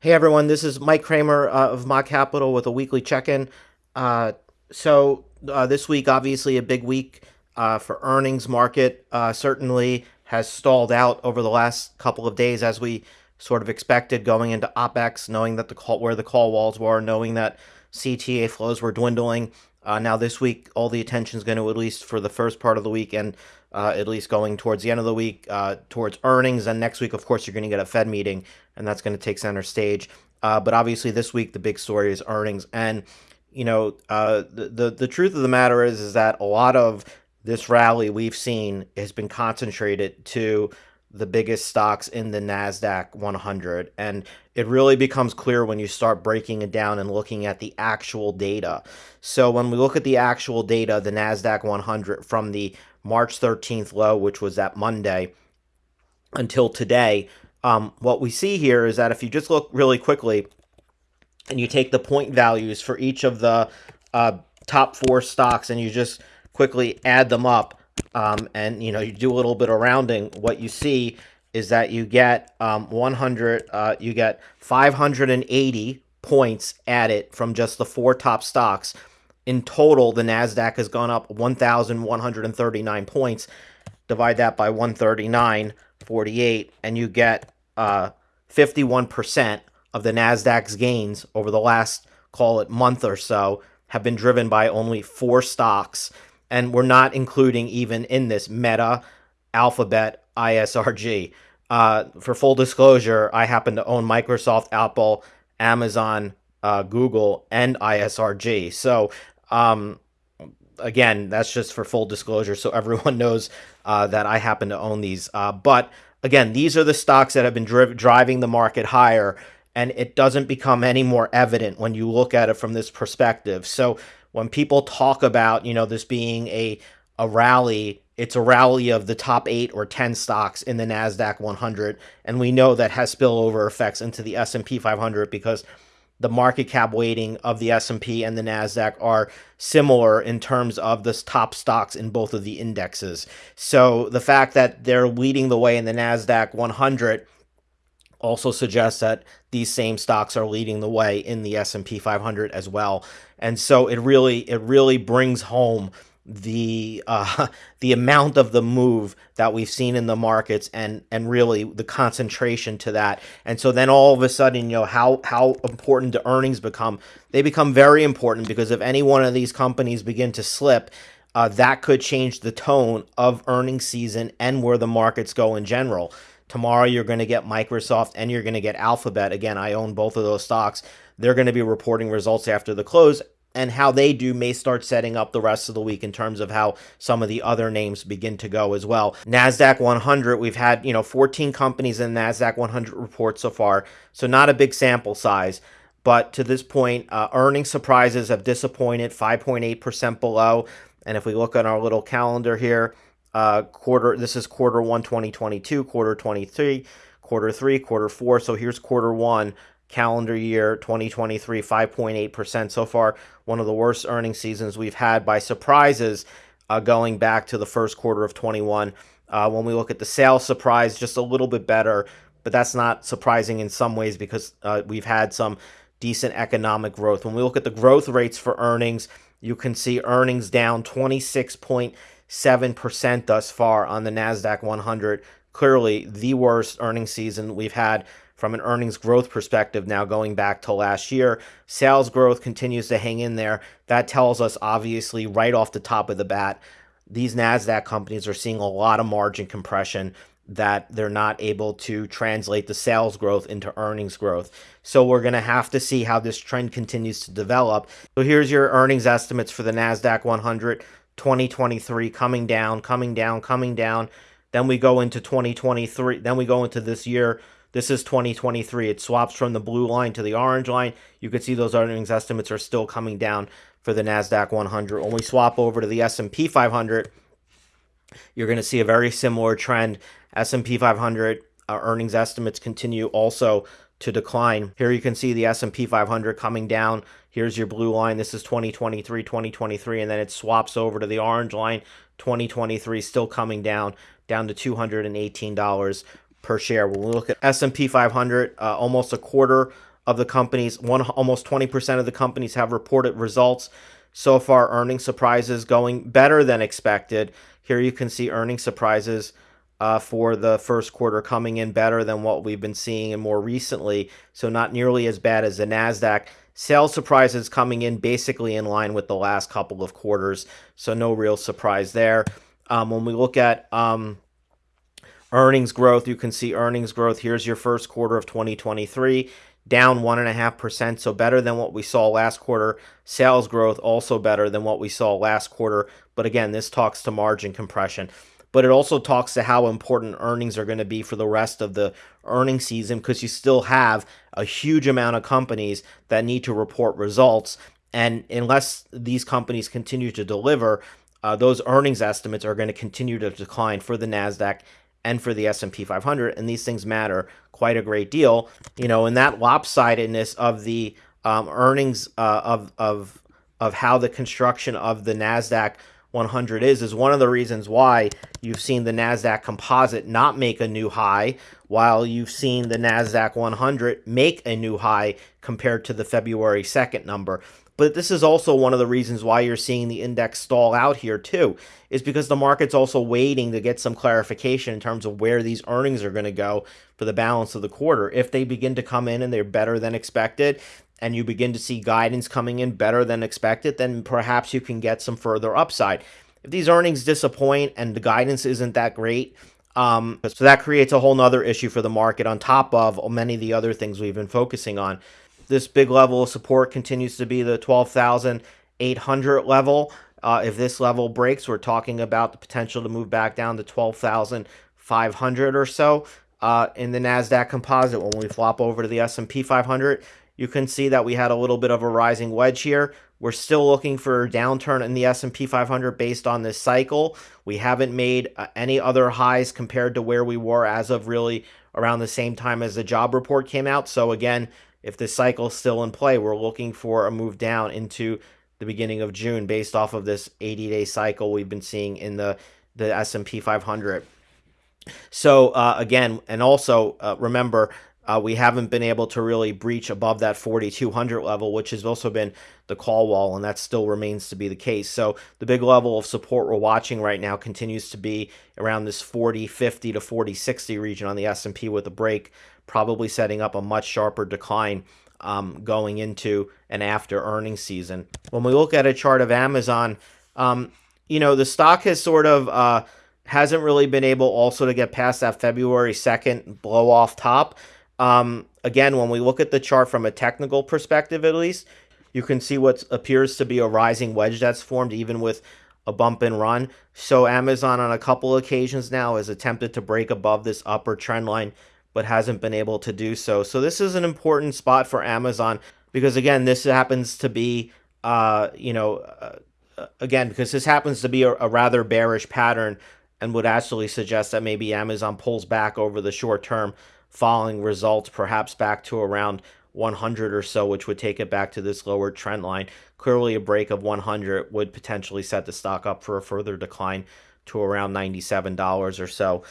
Hey everyone, this is Mike Kramer uh, of Mott Capital with a weekly check-in. Uh, so uh, this week, obviously a big week uh, for earnings market. Uh, certainly has stalled out over the last couple of days as we sort of expected going into OPEX, knowing that the call where the call walls were, knowing that CTA flows were dwindling. Uh, now this week, all the attention is going to at least for the first part of the week and uh, at least going towards the end of the week, uh, towards earnings. And next week, of course, you're going to get a Fed meeting, and that's going to take center stage. Uh, but obviously, this week the big story is earnings, and you know uh, the, the the truth of the matter is is that a lot of this rally we've seen has been concentrated to the biggest stocks in the NASDAQ 100. And it really becomes clear when you start breaking it down and looking at the actual data. So when we look at the actual data, the NASDAQ 100 from the March 13th low, which was that Monday, until today, um, what we see here is that if you just look really quickly and you take the point values for each of the uh, top four stocks and you just quickly add them up um, and you know you do a little bit of rounding, what you see is that you get um, 100, uh, you get 580 points added from just the four top stocks in total, the NASDAQ has gone up 1,139 points. Divide that by 139.48, and you get uh, 51% of the NASDAQ's gains over the last, call it, month or so have been driven by only four stocks. And we're not including even in this Meta, Alphabet, ISRG. Uh, for full disclosure, I happen to own Microsoft, Apple, Amazon, uh, Google, and ISRG. So um, again, that's just for full disclosure, so everyone knows uh, that I happen to own these. Uh, but again, these are the stocks that have been dri driving the market higher, and it doesn't become any more evident when you look at it from this perspective. So when people talk about, you know, this being a a rally, it's a rally of the top eight or ten stocks in the Nasdaq 100, and we know that has spillover effects into the S&P 500 because the market cap weighting of the S&P and the Nasdaq are similar in terms of the top stocks in both of the indexes. So the fact that they're leading the way in the Nasdaq 100 also suggests that these same stocks are leading the way in the S&P 500 as well. And so it really it really brings home the uh, the amount of the move that we've seen in the markets and and really the concentration to that. And so then all of a sudden you know how how important the earnings become? They become very important because if any one of these companies begin to slip uh, that could change the tone of earnings season and where the markets go in general tomorrow you're going to get microsoft and you're going to get alphabet again i own both of those stocks they're going to be reporting results after the close and how they do may start setting up the rest of the week in terms of how some of the other names begin to go as well. Nasdaq 100, we've had, you know, 14 companies in Nasdaq 100 reports so far, so not a big sample size. But to this point, uh, earnings surprises have disappointed, 5.8% below. And if we look at our little calendar here, uh, quarter this is quarter one 2022, quarter 23, quarter three, quarter four. So here's quarter one calendar year 2023 5.8% so far. One of the worst earning seasons we've had by surprises uh, going back to the first quarter of 21 uh, when we look at the sales surprise just a little bit better but that's not surprising in some ways because uh, we've had some decent economic growth. When we look at the growth rates for earnings you can see earnings down 26.7% thus far on the nasdaq 100 clearly the worst earnings season we've had from an earnings growth perspective now going back to last year. Sales growth continues to hang in there. That tells us, obviously, right off the top of the bat, these NASDAQ companies are seeing a lot of margin compression that they're not able to translate the sales growth into earnings growth. So we're going to have to see how this trend continues to develop. So here's your earnings estimates for the NASDAQ 100 2023 coming down, coming down, coming down. Then we go into 2023. Then we go into this year this is 2023. It swaps from the blue line to the orange line. You can see those earnings estimates are still coming down for the Nasdaq 100. When we swap over to the S&P 500, you're going to see a very similar trend. S&P 500 uh, earnings estimates continue also to decline. Here you can see the S&P 500 coming down. Here's your blue line. This is 2023, 2023, and then it swaps over to the orange line. 2023 still coming down, down to $218 per share. When we look at S&P 500, uh, almost a quarter of the companies, one almost 20% of the companies have reported results so far. Earning surprises going better than expected. Here you can see earning surprises uh, for the first quarter coming in better than what we've been seeing and more recently. So not nearly as bad as the Nasdaq. Sales surprises coming in basically in line with the last couple of quarters. So no real surprise there. Um, when we look at um, earnings growth, you can see earnings growth. Here's your first quarter of 2023 down 1.5%, so better than what we saw last quarter. Sales growth also better than what we saw last quarter. But again, this talks to margin compression but it also talks to how important earnings are going to be for the rest of the earning season because you still have a huge amount of companies that need to report results. And unless these companies continue to deliver, uh, those earnings estimates are going to continue to decline for the Nasdaq and for the S&P 500 and these things matter quite a great deal you know and that lopsidedness of the um, earnings uh, of of of how the construction of the Nasdaq 100 is is one of the reasons why you've seen the Nasdaq Composite not make a new high while you've seen the Nasdaq 100 make a new high compared to the February 2nd number. But this is also one of the reasons why you're seeing the index stall out here too, is because the market's also waiting to get some clarification in terms of where these earnings are going to go for the balance of the quarter. If they begin to come in and they're better than expected, and you begin to see guidance coming in better than expected, then perhaps you can get some further upside. If these earnings disappoint and the guidance isn't that great, um, so that creates a whole nother issue for the market on top of many of the other things we've been focusing on. This big level of support continues to be the 12,800 level. Uh, if this level breaks, we're talking about the potential to move back down to 12,500 or so uh, in the Nasdaq Composite. When we flop over to the S&P 500, you can see that we had a little bit of a rising wedge here. We're still looking for a downturn in the S&P 500 based on this cycle. We haven't made uh, any other highs compared to where we were as of really around the same time as the job report came out. So again, if this cycle is still in play, we're looking for a move down into the beginning of June based off of this 80-day cycle we've been seeing in the the S&P 500. So uh, again, and also uh, remember uh, we haven't been able to really breach above that 4,200 level, which has also been the call wall, and that still remains to be the case. So the big level of support we're watching right now continues to be around this 40.50 to 40.60 region on the S&P with a break, probably setting up a much sharper decline um, going into and after earnings season. When we look at a chart of Amazon, um, you know, the stock has sort of uh, hasn't really been able also to get past that February 2nd blow off top. Um, again, when we look at the chart from a technical perspective, at least, you can see what appears to be a rising wedge that's formed even with a bump and run. So Amazon on a couple occasions now has attempted to break above this upper trend line, but hasn't been able to do so. So this is an important spot for Amazon because again, this happens to be, uh, you know, uh, again, because this happens to be a, a rather bearish pattern and would actually suggest that maybe Amazon pulls back over the short term following results, perhaps back to around 100 or so, which would take it back to this lower trend line. Clearly, a break of 100 would potentially set the stock up for a further decline to around $97 or so.